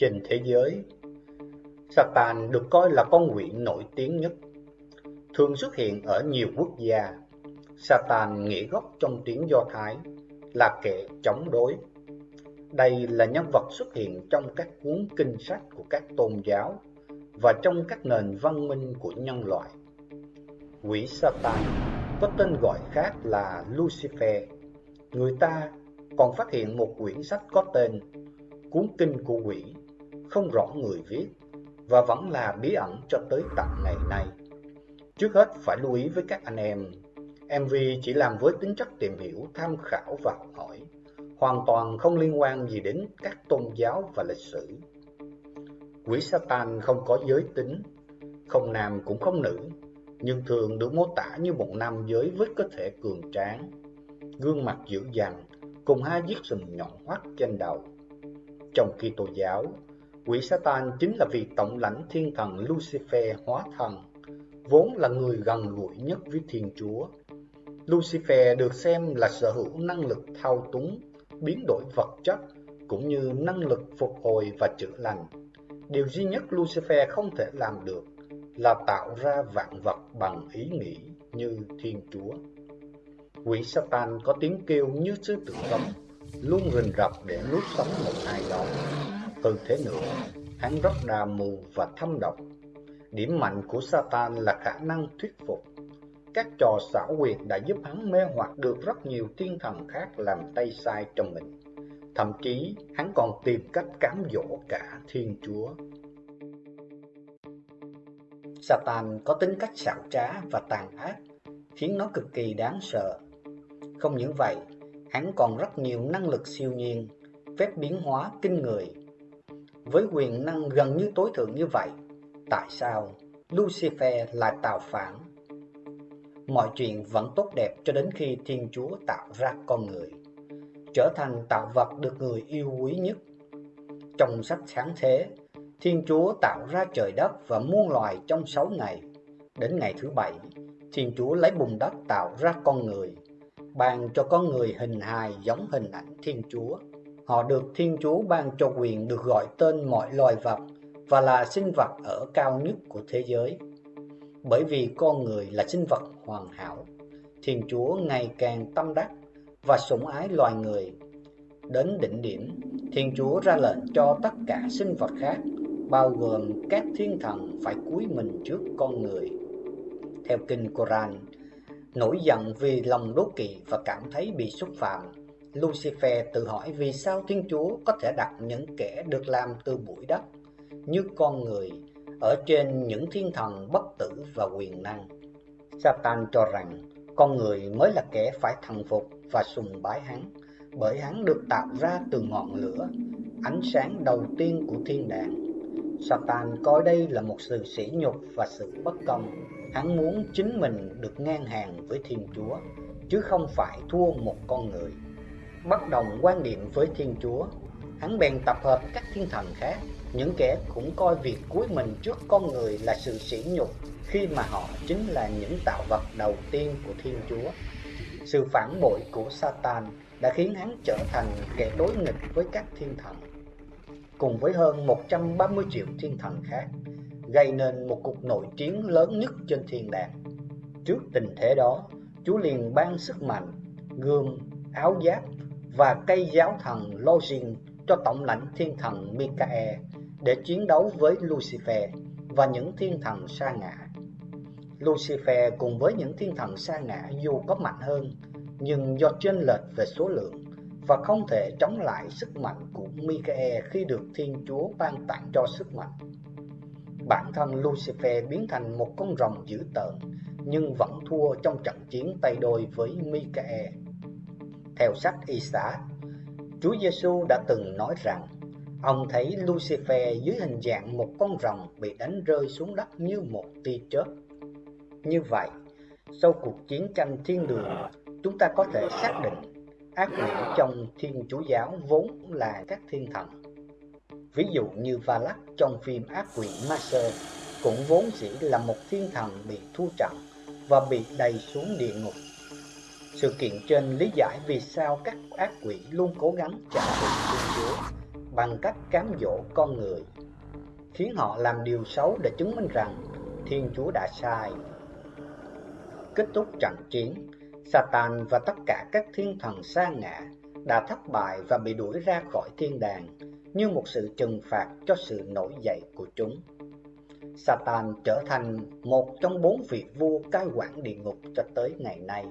trên thế giới. Satan được coi là con quỷ nổi tiếng nhất, thường xuất hiện ở nhiều quốc gia. Satan nghĩa gốc trong tiếng Do Thái là kẻ chống đối. Đây là nhân vật xuất hiện trong các cuốn kinh sách của các tôn giáo và trong các nền văn minh của nhân loại. Quỷ Satan có tên gọi khác là Lucifer. Người ta còn phát hiện một quyển sách có tên Cuốn Kinh của Quỷ, không rõ người viết và vẫn là bí ẩn cho tới tận ngày nay. Trước hết phải lưu ý với các anh em, MV chỉ làm với tính chất tìm hiểu, tham khảo và học hỏi, hoàn toàn không liên quan gì đến các tôn giáo và lịch sử. Quỷ Satan không có giới tính, không nam cũng không nữ, nhưng thường được mô tả như một nam giới với cơ thể cường tráng, gương mặt dữ dằn, cùng hai chiếc sừng nhọn hoắt trên đầu. Trong khi Kitô giáo, quỷ Satan chính là vị tổng lãnh thiên thần Lucifer hóa thần, vốn là người gần gũi nhất với Thiên Chúa. Lucifer được xem là sở hữu năng lực thao túng, biến đổi vật chất, cũng như năng lực phục hồi và chữa lành. Điều duy nhất Lucifer không thể làm được là tạo ra vạn vật bằng ý nghĩ như Thiên Chúa. Quỷ Satan có tiếng kêu như sư tử cấm, luôn rình rập để nuốt sống một ai đó. Hơn thế nữa, hắn rất đà mù và thâm độc. Điểm mạnh của Satan là khả năng thuyết phục. Các trò xảo quyệt đã giúp hắn mê hoặc được rất nhiều thiên thần khác làm tay sai cho mình. Thậm chí, hắn còn tìm cách cám dỗ cả Thiên Chúa. Satan có tính cách xảo trá và tàn ác, khiến nó cực kỳ đáng sợ. Không những vậy, hắn còn rất nhiều năng lực siêu nhiên, phép biến hóa kinh người. Với quyền năng gần như tối thượng như vậy, tại sao Lucifer lại tạo phản? Mọi chuyện vẫn tốt đẹp cho đến khi Thiên Chúa tạo ra con người, trở thành tạo vật được người yêu quý nhất. Trong sách sáng thế, Thiên Chúa tạo ra trời đất và muôn loài trong sáu ngày. Đến ngày thứ bảy, Thiên Chúa lấy bùn đất tạo ra con người, ban cho con người hình hài giống hình ảnh Thiên Chúa. Họ được Thiên Chúa ban cho quyền được gọi tên mọi loài vật và là sinh vật ở cao nhất của thế giới. Bởi vì con người là sinh vật hoàn hảo, Thiên Chúa ngày càng tâm đắc và sủng ái loài người. Đến đỉnh điểm, Thiên Chúa ra lệnh cho tất cả sinh vật khác bao gồm các thiên thần phải cúi mình trước con người. Theo kinh Koran, nổi giận vì lòng đố kỵ và cảm thấy bị xúc phạm, Lucifer tự hỏi vì sao Thiên Chúa có thể đặt những kẻ được làm từ bụi đất như con người ở trên những thiên thần bất tử và quyền năng. Satan cho rằng con người mới là kẻ phải thần phục và sùng bái hắn, bởi hắn được tạo ra từ ngọn lửa, ánh sáng đầu tiên của thiên đàng Satan coi đây là một sự sỉ nhục và sự bất công. Hắn muốn chính mình được ngang hàng với Thiên Chúa, chứ không phải thua một con người. Bất đồng quan điểm với Thiên Chúa, hắn bèn tập hợp các thiên thần khác, những kẻ cũng coi việc cuối mình trước con người là sự sỉ nhục khi mà họ chính là những tạo vật đầu tiên của Thiên Chúa. Sự phản bội của Satan đã khiến hắn trở thành kẻ đối nghịch với các thiên thần cùng với hơn 130 triệu thiên thần khác, gây nên một cuộc nội chiến lớn nhất trên thiên đàng. Trước tình thế đó, Chúa liền ban sức mạnh, gươm, áo giáp và cây giáo thần Login cho tổng lãnh thiên thần Mikael để chiến đấu với Lucifer và những thiên thần sa ngã. Lucifer cùng với những thiên thần sa ngã dù có mạnh hơn, nhưng do chênh lệch về số lượng và không thể chống lại sức mạnh của Mikael khi được Thiên Chúa ban tặng cho sức mạnh. Bản thân Lucifer biến thành một con rồng dữ tợn, nhưng vẫn thua trong trận chiến tay đôi với Mikael. Theo sách Isaac, Chúa Giêsu đã từng nói rằng ông thấy Lucifer dưới hình dạng một con rồng bị đánh rơi xuống đất như một tia chớp. Như vậy, sau cuộc chiến tranh thiên đường, chúng ta có thể xác định ác quỷ trong thiên chúa giáo vốn là các thiên thần. Ví dụ như Valak trong phim ác quỷ Master cũng vốn chỉ là một thiên thần bị thu trận và bị đầy xuống địa ngục. Sự kiện trên lý giải vì sao các ác quỷ luôn cố gắng trả thù Thiên Chúa bằng cách cám dỗ con người, khiến họ làm điều xấu để chứng minh rằng Thiên Chúa đã sai. Kết thúc trận chiến, Satan và tất cả các thiên thần sa ngã đã thất bại và bị đuổi ra khỏi thiên đàng như một sự trừng phạt cho sự nổi dậy của chúng. Satan trở thành một trong bốn vị vua cai quản địa ngục cho tới ngày nay.